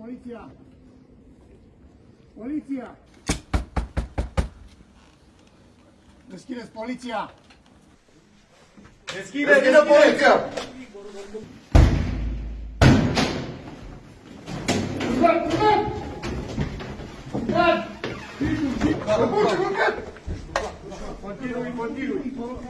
poliția! Poliția! Deschideți poliția! Deschide, deschide poliția! Continui, continui!